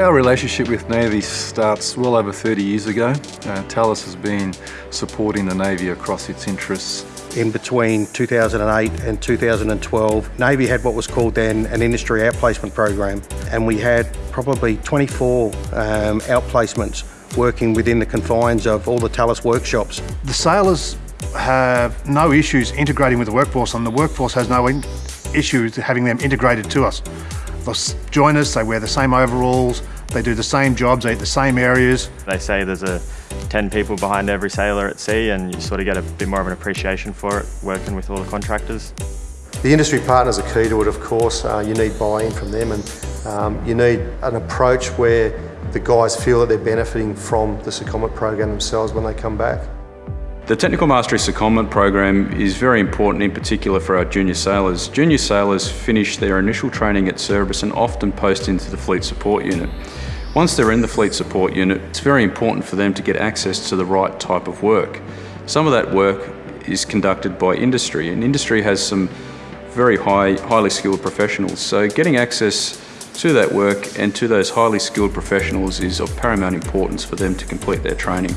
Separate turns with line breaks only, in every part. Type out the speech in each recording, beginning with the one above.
Our relationship with Navy starts well over 30 years ago. Uh, Thales has been supporting the Navy across its interests.
In between 2008 and 2012, Navy had what was called then an industry outplacement program and we had probably 24 um, outplacements working within the confines of all the Thales workshops.
The sailors have no issues integrating with the workforce and the workforce has no issues having them integrated to us. They'll join us, they wear the same overalls, they do the same jobs, they eat the same areas.
They say there's a 10 people behind every sailor at sea and you sort of get a bit more of an appreciation for it working with all the contractors.
The industry partners are key to it, of course. Uh, you need buy-in from them and um, you need an approach where the guys feel that they're benefiting from the secondment program themselves when they come back.
The Technical Mastery Secondment program is very important in particular for our junior sailors. Junior sailors finish their initial training at Cerberus and often post into the Fleet Support Unit. Once they're in the Fleet Support Unit, it's very important for them to get access to the right type of work. Some of that work is conducted by industry and industry has some very high, highly skilled professionals. So getting access to that work and to those highly skilled professionals is of paramount importance for them to complete their training.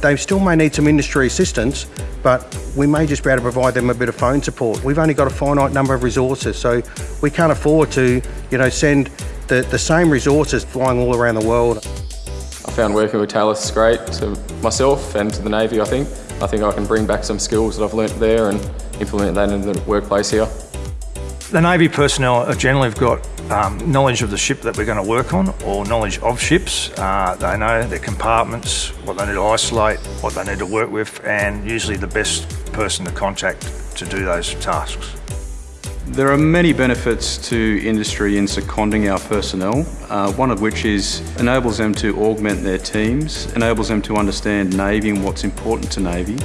They still may need some industry assistance, but we may just be able to provide them a bit of phone support. We've only got a finite number of resources, so we can't afford to, you know, send the, the same resources flying all around the world.
I found working with Thales great to myself and to the Navy, I think. I think I can bring back some skills that I've learnt there and implement that in the workplace here.
The Navy personnel generally have got um, knowledge of the ship that we're going to work on or knowledge of ships. Uh, they know their compartments, what they need to isolate, what they need to work with and usually the best person to contact to do those tasks.
There are many benefits to industry in seconding our personnel, uh, one of which is enables them to augment their teams, enables them to understand Navy and what's important to Navy.